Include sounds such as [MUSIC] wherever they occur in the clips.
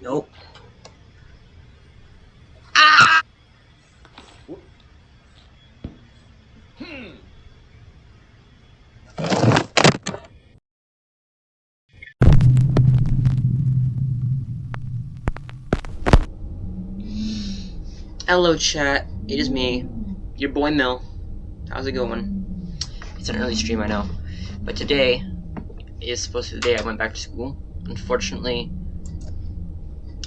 Nope. Ah! Hmm. Hello, chat. It is me, your boy Mill. How's it going? It's an early stream, I know. But today is supposed to be the day I went back to school. Unfortunately,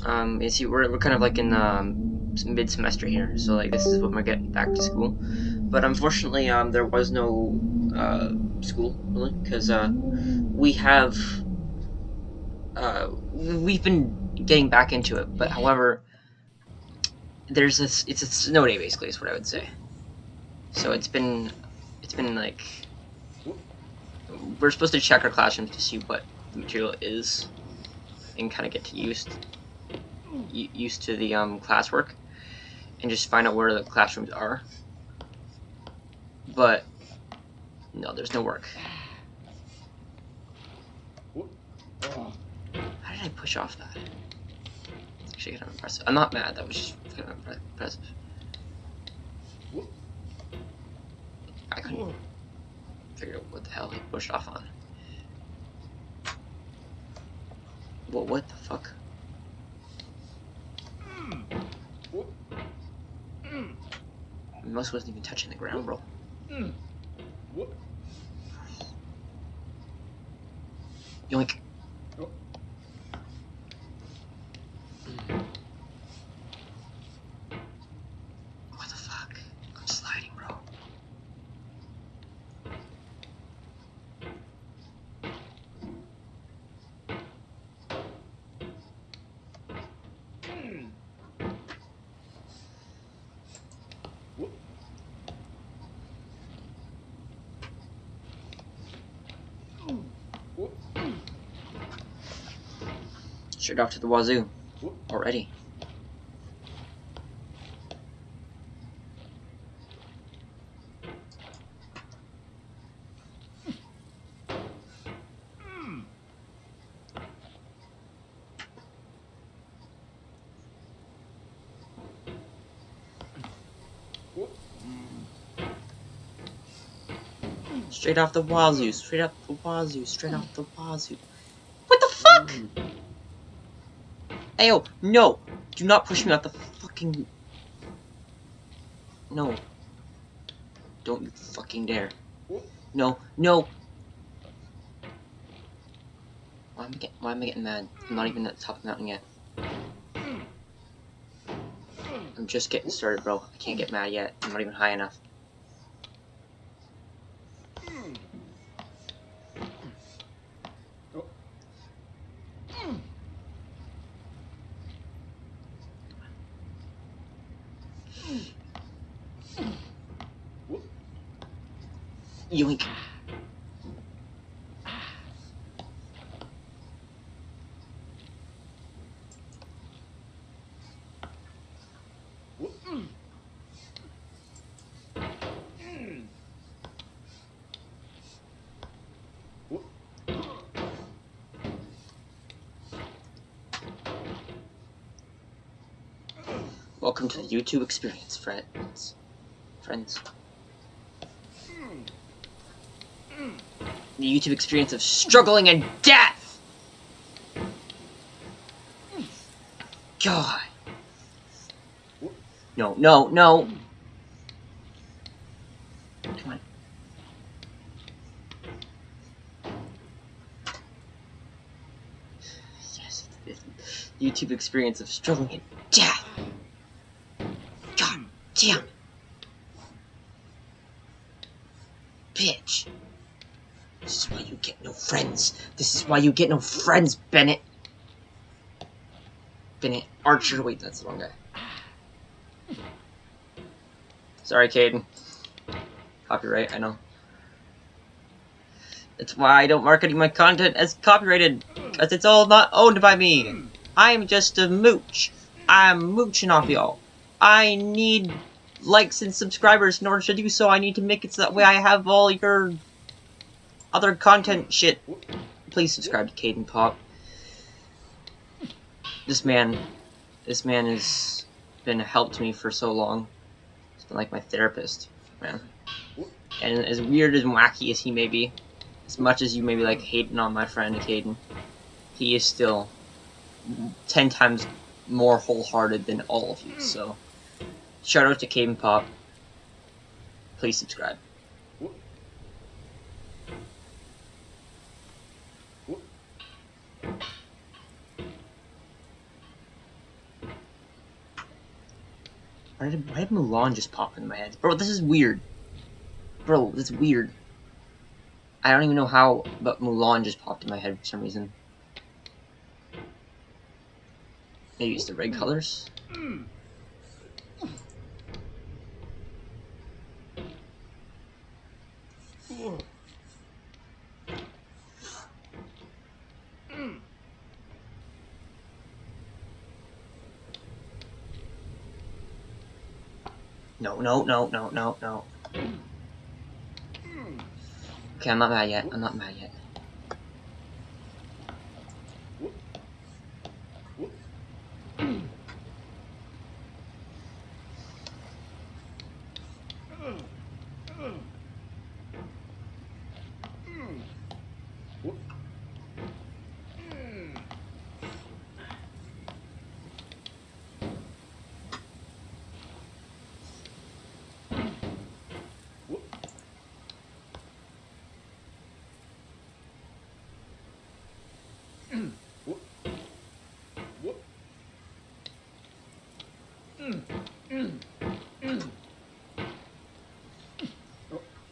um, you see, we're, we're kind of like in um, mid-semester here, so like this is when we're getting back to school. But unfortunately, um, there was no uh, school really because uh, we have uh, we've been getting back into it. But however, there's this it's a snow day basically is what I would say. So it's been it's been like we're supposed to check our classrooms to see what the material is and kind of get to used used to the um, classwork and just find out where the classrooms are. But no, there's no work. How did I push off that? It's actually kind of impressive. I'm not mad. That was just kind of impressive. I couldn't figure out what the hell he pushed off on. What? What the fuck? Most wasn't even touching the ground, bro. Yoink. What the fuck? I'm sliding, bro. Straight off to the wazoo. Already. Hmm. Straight off the wazoo, straight off the wazoo, straight off the wazoo. What the fuck? Hmm. Ayo, no! Do not push me out the fucking... No. Don't you fucking dare. No, no! Why am I getting, why am I getting mad? I'm not even at the top of the mountain yet. I'm just getting started, bro. I can't get mad yet. I'm not even high enough. Yoink. Welcome to the YouTube experience, friends. Friends. The YouTube experience of struggling and death! God. No, no, no! Come on. Yes, YouTube experience of struggling and death! God damn! Why you get no friends, Bennett. Bennett Archer. Wait, that's the wrong guy. Sorry, Caden. Copyright, I know. That's why I don't market my content as copyrighted. Because it's all not owned by me. I'm just a mooch. I'm mooching off y'all. I need likes and subscribers in order to do so. I need to make it so that way I have all your other content shit. Please subscribe to Caden Pop. this man, this man has been a help to me for so long. He's been like my therapist, man. And as weird and wacky as he may be, as much as you may be like hating on my friend Caden, he is still ten times more wholehearted than all of you. So, shout out to Caden Pop. Please subscribe. Why did, why did Mulan just pop in my head? Bro, this is weird. Bro, this is weird. I don't even know how, but Mulan just popped in my head for some reason. Maybe it's the red colors? Hmm. No, no, no, no, no, no. Okay, I'm not mad yet. I'm not mad yet.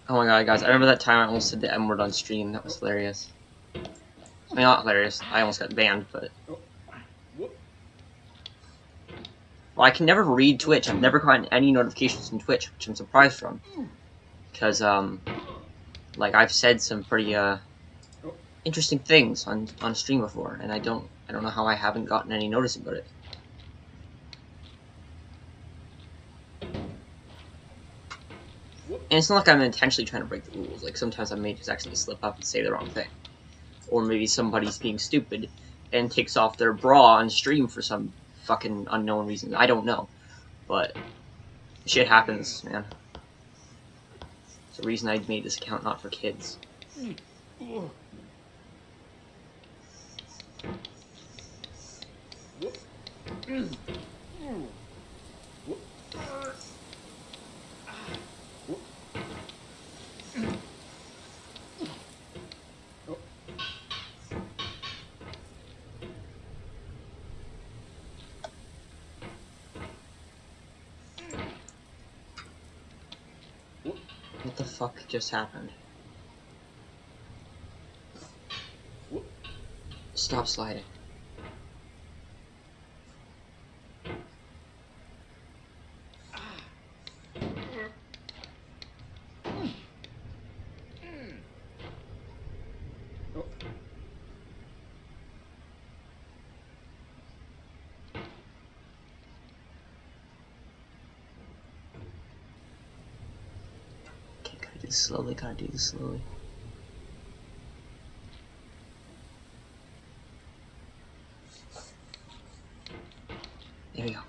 Oh my god, guys, I remember that time I almost said the M word on stream. That was hilarious. I mean, not hilarious. I almost got banned, but. Well, I can never read Twitch. I've never gotten any notifications from Twitch, which I'm surprised from. Because, um, like, I've said some pretty, uh, interesting things on, on stream before, and I don't, I don't know how I haven't gotten any notice about it. And it's not like I'm intentionally trying to break the rules. Like, sometimes I may just actually slip up and say the wrong thing. Or maybe somebody's being stupid and takes off their bra on stream for some fucking unknown reason. I don't know. But, shit happens, man. It's the reason I made this account not for kids. [CLEARS THROAT] What the fuck just happened? Stop sliding. Okay, gotta do this slowly, gotta do this slowly. There we go.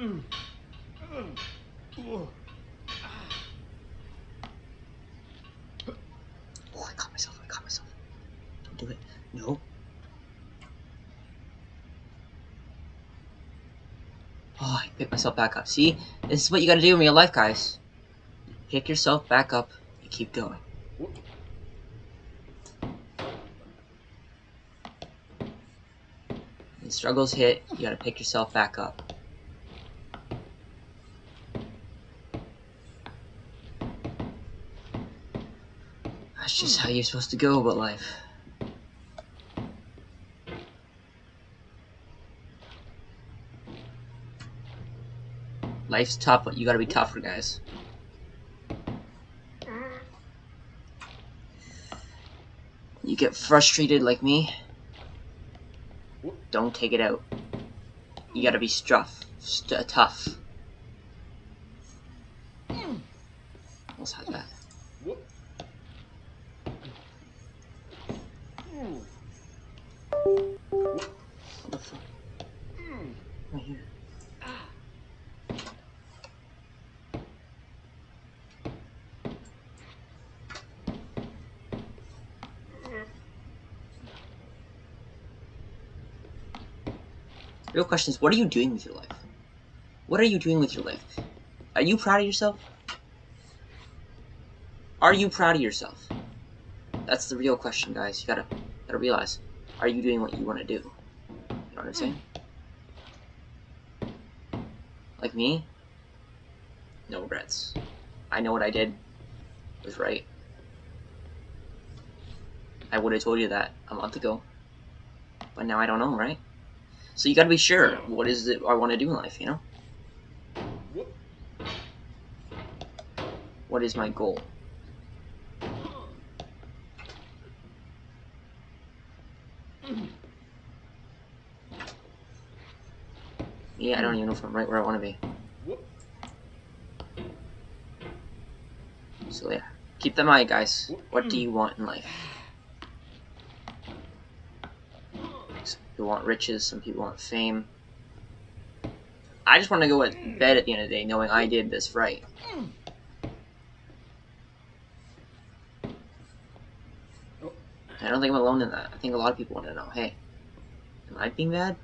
Oh, I caught myself, I caught myself. Don't do it. No. Oh, I picked myself back up. See? This is what you gotta do in real life, guys. Pick yourself back up and keep going. When struggles hit, you gotta pick yourself back up. Just how you're supposed to go about life. Life's tough, but you gotta be tougher, guys. You get frustrated like me, don't take it out. You gotta be struff, st tough. Almost had that. Real question is, what are you doing with your life? What are you doing with your life? Are you proud of yourself? Are you proud of yourself? That's the real question, guys. You gotta, gotta realize. Are you doing what you want to do? You know what I'm saying? Like me? No regrets. I know what I did was right. I would have told you that a month ago. But now I don't know, right? So you gotta be sure. What is it I want to do in life, you know? What is my goal? Yeah, I don't even know if I'm right where I want to be. So yeah, keep them eye, guys. What do you want in life? Some people want riches, some people want fame. I just want to go to bed at the end of the day knowing I did this right. I don't think I'm alone in that. I think a lot of people want to know, hey, am I being bad?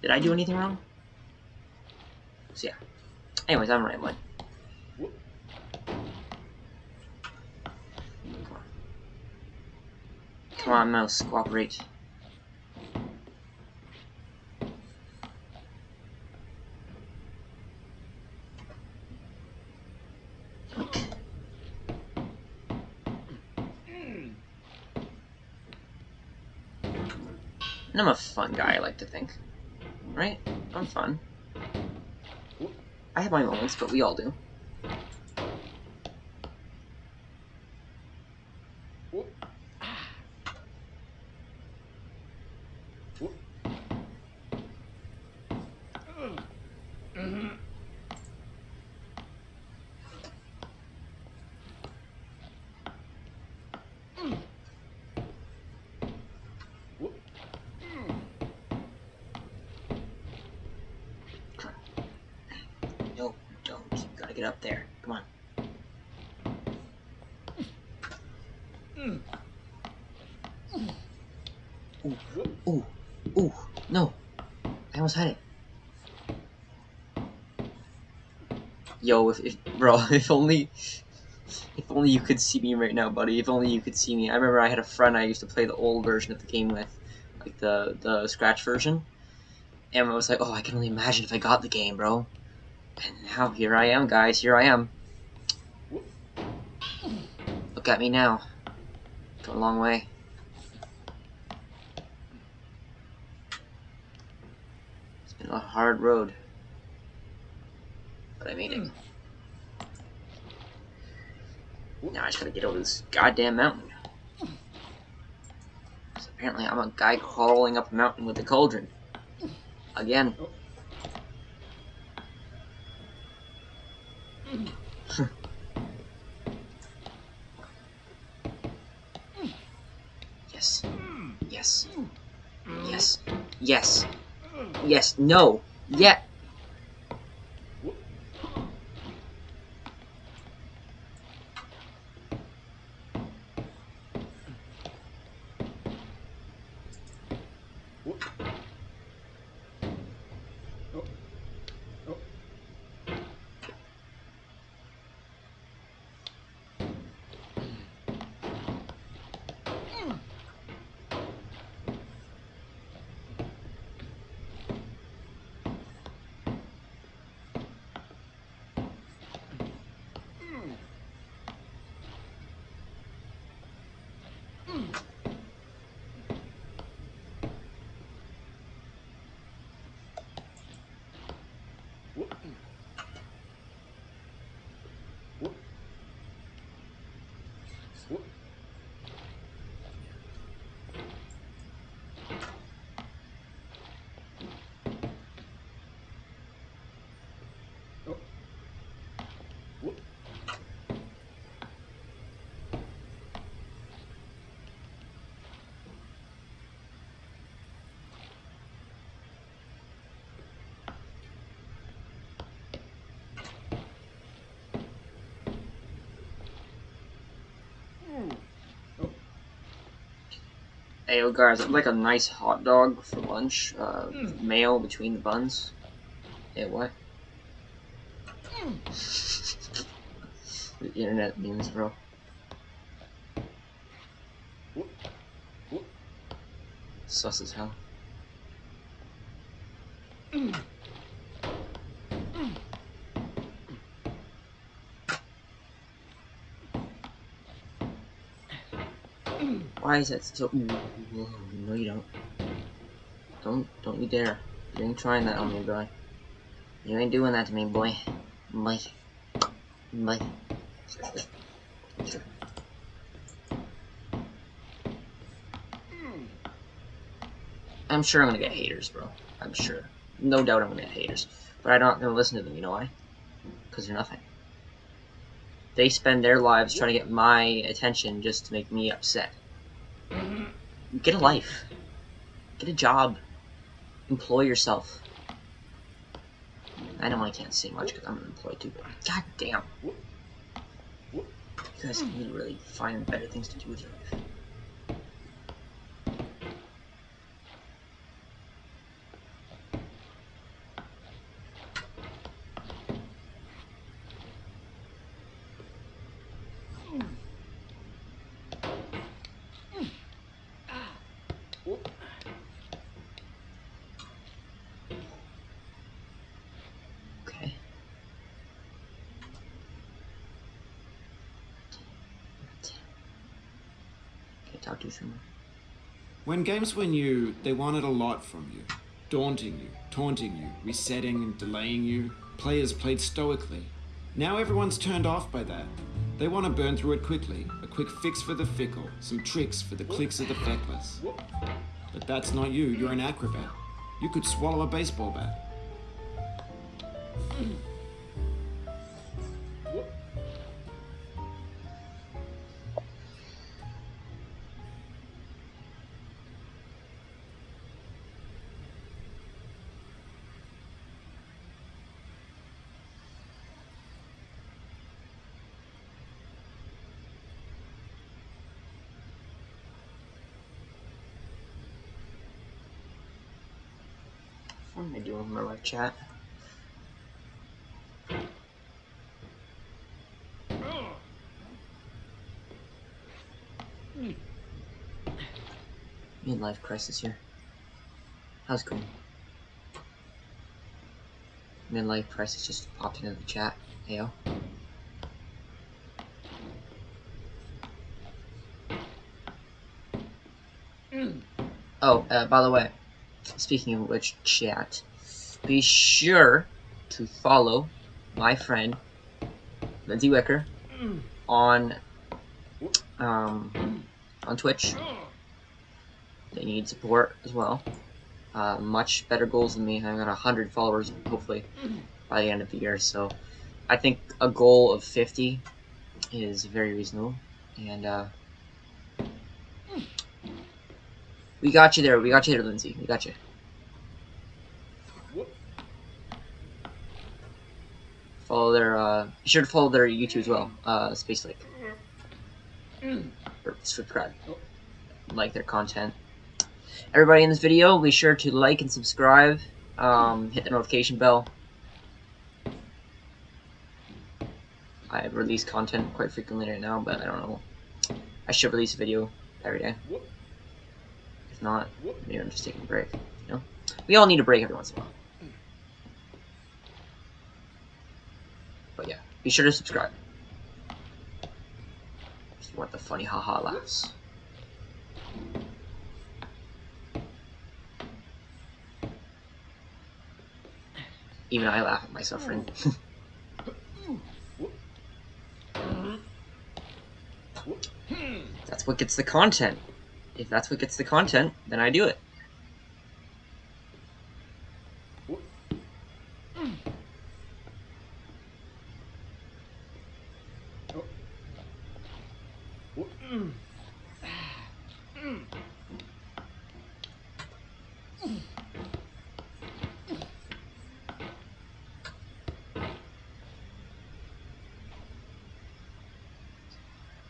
Did I do anything wrong? So yeah. Anyways, I'm. Come on. Come on, mouse, cooperate. I'm a fun guy, I like to think. Right? I'm fun. I have my moments, but we all do. No, don't. You gotta get up there. Come on. Ooh, ooh, ooh, no. I almost had it. Yo, if, if bro, [LAUGHS] if only, if only you could see me right now, buddy. If only you could see me. I remember I had a friend I used to play the old version of the game with, like the the scratch version, and I was like, oh, I can only imagine if I got the game, bro. And now here I am, guys. Here I am. Look at me now. Come a long way. It's been a hard road. But I made it. Hmm. Now I just gotta get over this goddamn mountain. So apparently I'm a guy crawling up a mountain with a cauldron. Again. Oh. [LAUGHS] yes. Yes. Yes. Yes. Yes. No. Yeah. What? Hey, yo, guys, I'd like a nice hot dog for lunch. Uh, mm. mayo between the buns. Hey, what? Mm. the internet memes, bro. Sus as hell. Mm. Is that so? No, you don't. Don't, don't you dare. You ain't trying that on me, boy. You ain't doing that to me, boy. Boy. Boy. I'm sure I'm gonna get haters, bro. I'm sure. No doubt I'm gonna get haters. But I'm not gonna listen to them, you know why? Because they're nothing. They spend their lives trying to get my attention just to make me upset. Get a life. Get a job. Employ yourself. I know I can't say much because I'm unemployed too, but god damn. You guys need to really find better things to do with your life. talk to you soon. When games were new, they wanted a lot from you. Daunting you, taunting you, resetting and delaying you. Players played stoically. Now everyone's turned off by that. They want to burn through it quickly. A quick fix for the fickle. Some tricks for the clicks of the feckless. But that's not you. You're an acrobat. You could swallow a baseball bat. Doing with my live chat? Midlife crisis here. How's it going? Midlife crisis just popped into the chat. Heyo. Oh, uh, by the way, Speaking of which, chat, be sure to follow my friend Lindsay Wicker on um, on Twitch. They need support as well. Uh, much better goals than me. I got 100 followers, hopefully, by the end of the year. So I think a goal of 50 is very reasonable. And uh, We got you there. We got you there, Lindsay. We got you. Follow their, uh, be sure to follow their YouTube as well, uh, Space Lake. Or subscribe. Like their content. Everybody in this video, be sure to like and subscribe. Um, hit the notification bell. I release content quite frequently right now, but I don't know. I should release a video every day If not, maybe I'm just taking a break. You know, we all need a break every once in a while. But yeah, be sure to subscribe. You want the funny haha laughs. Even I laugh at my suffering. [LAUGHS] that's what gets the content. If that's what gets the content, then I do it.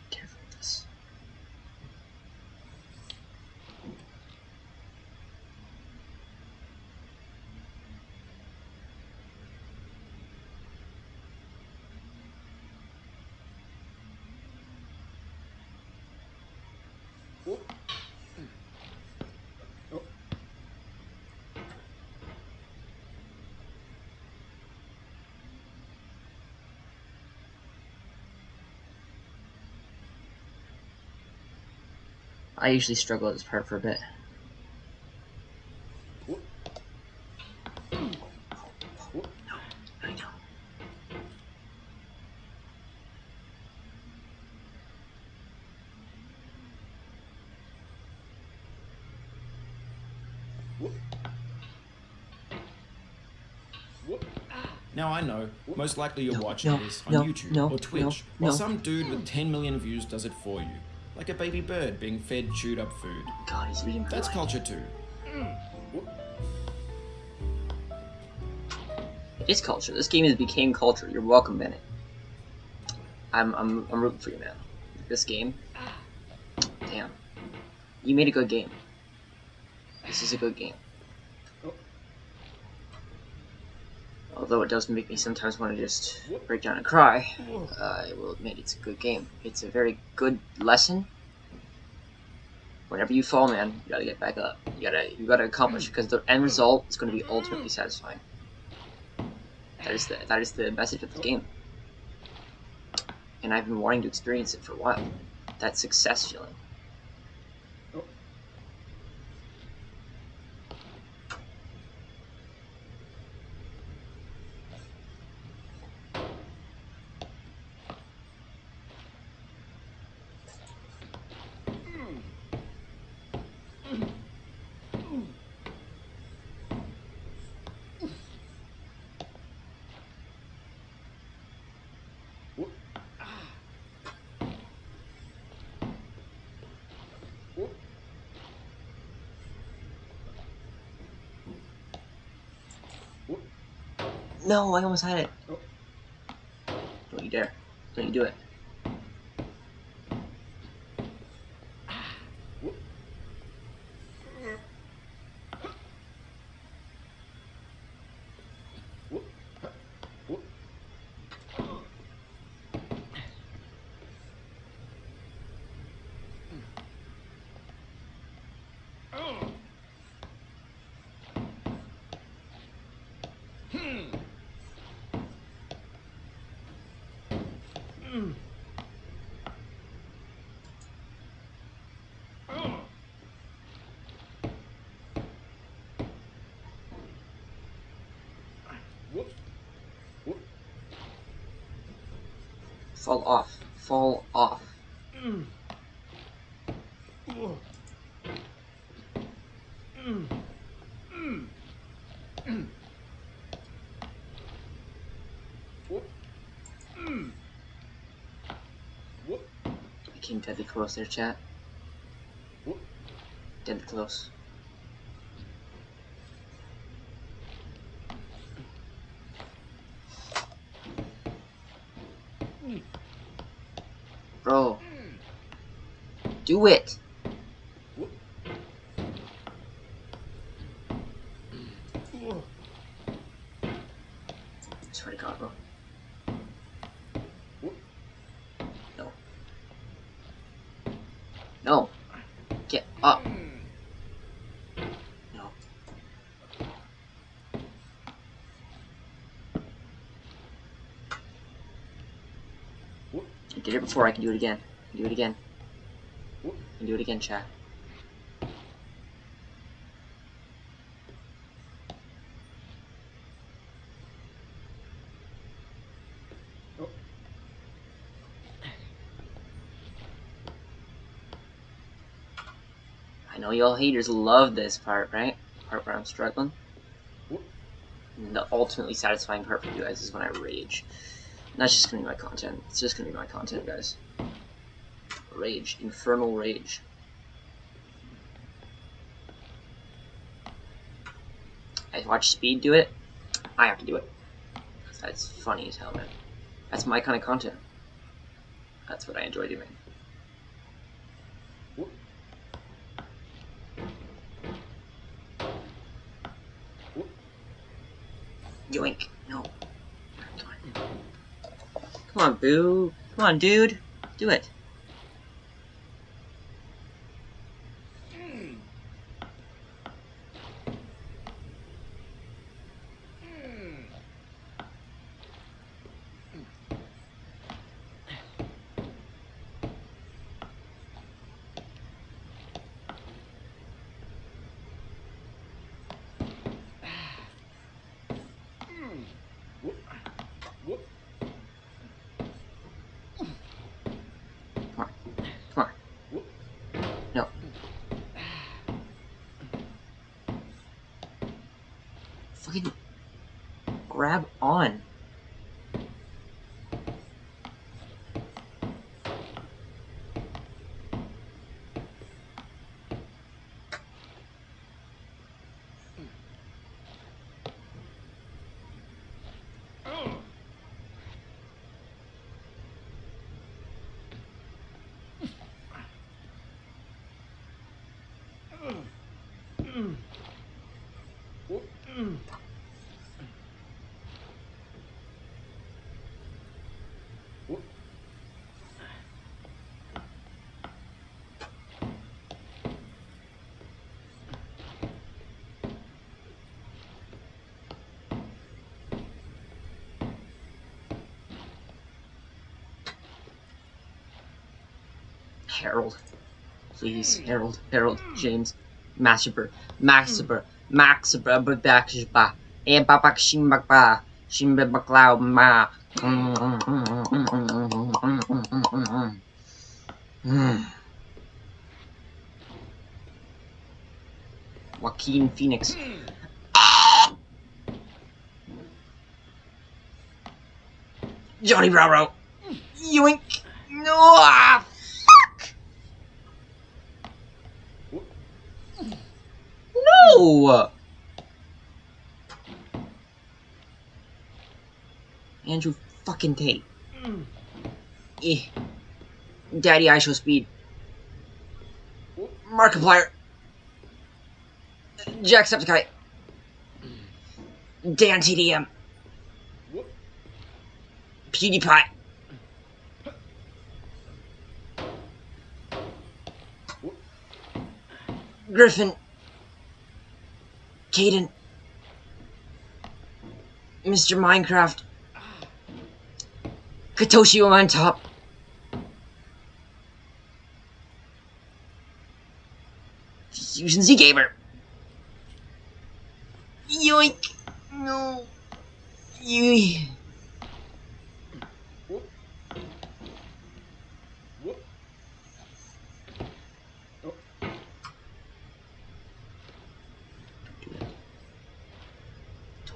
Careful with this. I usually struggle at this part for a bit. No, I know. Now I know, most likely you're watching no, this on no, YouTube no, or Twitch, while no. some dude with 10 million views does it for you. Like a baby bird being fed chewed up food. God, he's reading That's mind. culture too. Hmm. It is culture. This game has became culture. You're welcome, Bennett. I'm I'm I'm rooting for you, man. This game. Ah. Damn. You made a good game. This is a good game. Although it does make me sometimes want to just break down and cry, uh, I will admit it's a good game. It's a very good lesson. Whenever you fall, man, you gotta get back up. You gotta you gotta accomplish because the end result is going to be ultimately satisfying. That is the that is the message of the game. And I've been wanting to experience it for a while. That success feeling. No, I almost had it. Don't you dare. Don't you do it. Fall off. Fall off. Came deadly close there, chat. Deadly close. Hmm. Bro. Do it! Swear to God, bro. No. No. Get up. No. Before, I can do it again. Do it again. Can do it again, chat. I know y'all haters love this part, right? Part where I'm struggling. And the ultimately satisfying part for you guys is when I rage. That's just gonna be my content. It's just gonna be my content, guys. Rage. Infernal rage. I watch Speed do it. I have to do it. That's funny as hell, man. That's my kind of content. That's what I enjoy doing. Yoink. No. Come on, Boo. Come on, dude. Do it. Fucking grab on. Harold. Please, Harold, Harold, James, Massacre, Massacre, Massacre, Babakshba, and Babak Shimbakba, Shimbaklau Ma. Joaquin Phoenix. Johnny Bravo. Yoink. No. Ah, No! Andrew fucking Tate. Eh. Daddy IShowSpeed. Markiplier. Jacksepticeye. Dan TDM. PewDiePie. Griffin. Caden. Mr. Minecraft. Katoshi on top. Fusion Z Gamer. Yoink. No. You.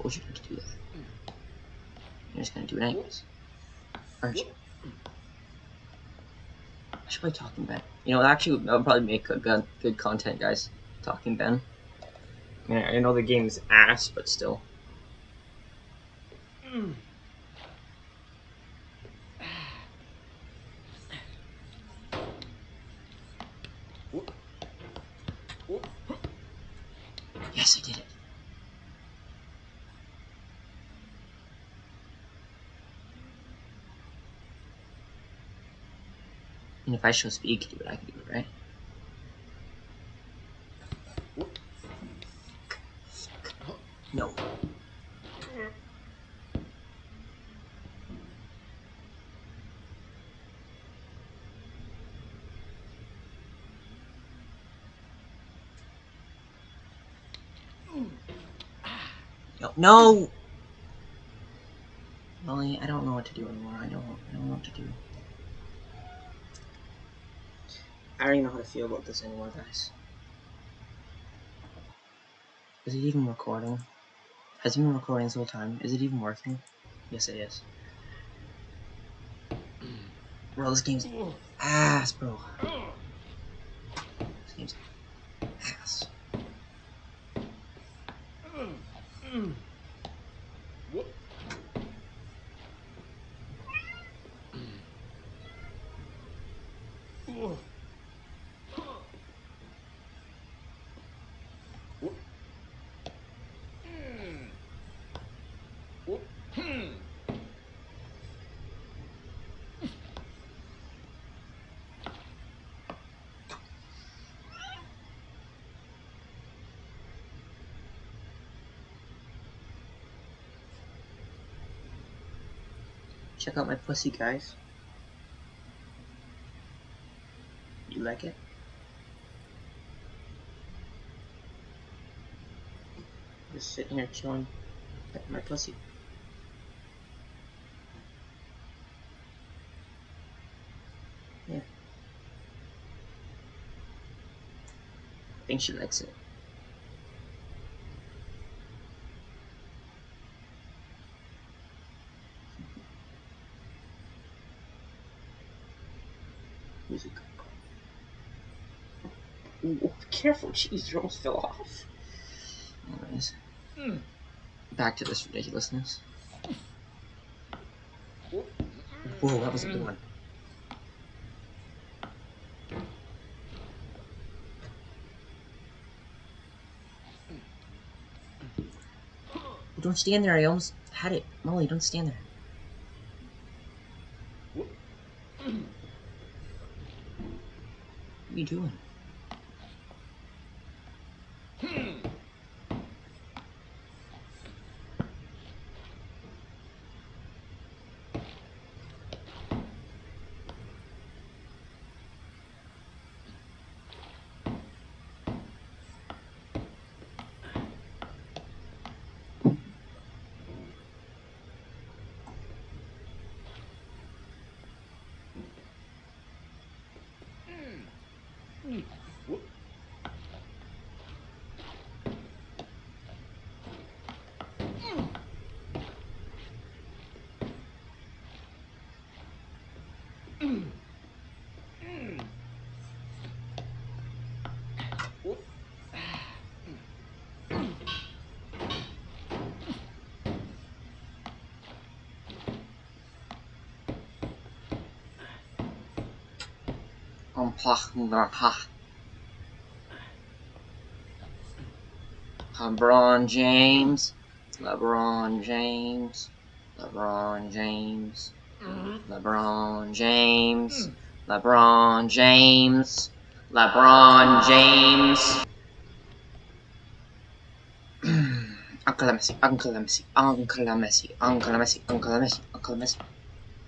Told you not to do that. You're just gonna do it anyways. Aren't you? I should play Talking Ben. You know, actually, that would probably make a good, good content, guys. Talking Ben. I I know the game's ass, but still. Yes, I did it. I speed, can do it. I can do right? No. No. No. Molly, I don't know what to do anymore. I don't. I don't know what to do. I don't even know how to feel about this anymore, guys. Is it even recording? Has it been recording this whole time? Is it even working? Yes, it is. Bro, this game's ass, bro. This game's ass. Check out my pussy, guys. You like it? Just sitting here chilling at my pussy. Yeah. I think she likes it. Music. Ooh, oh, careful, jeez, you almost fell off. Anyways, hmm. back to this ridiculousness. Whoa, that was a good hmm. one. Hmm. Don't stand there, I almost had it. Molly, don't stand there. What are you doing? Um, LeBron James, LeBron James, LeBron James, mm-hmm. LeBron James, LeBron James, LeBron James. [CLEARS THROAT] Uncle Messi, Uncle Messi, Uncle Messi, Uncle Messi, Uncle Messi, Uncle Messi,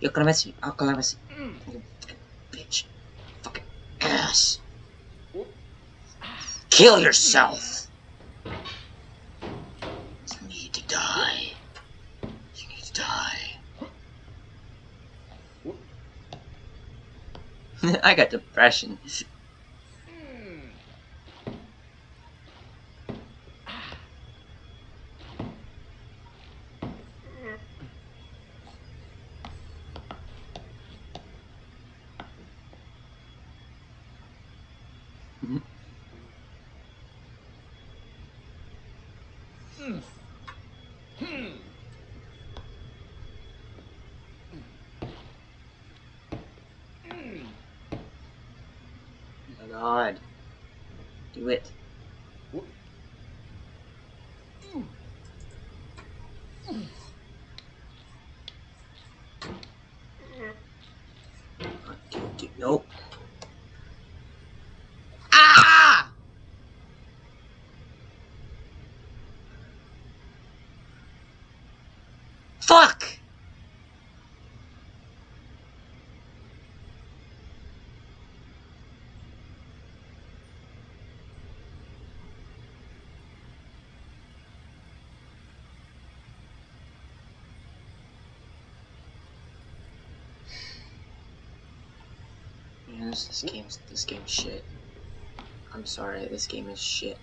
Uncle Messi, Uncle Messi. Mm. You fucking bitch. Fucking ass. Kill yourself. You need to die. You need to die. [LAUGHS] I got depression. Oh my god. Do it. Do, do, Ah! Fuck! Yeah, this, this game's this game's shit. I'm sorry, this game is shit.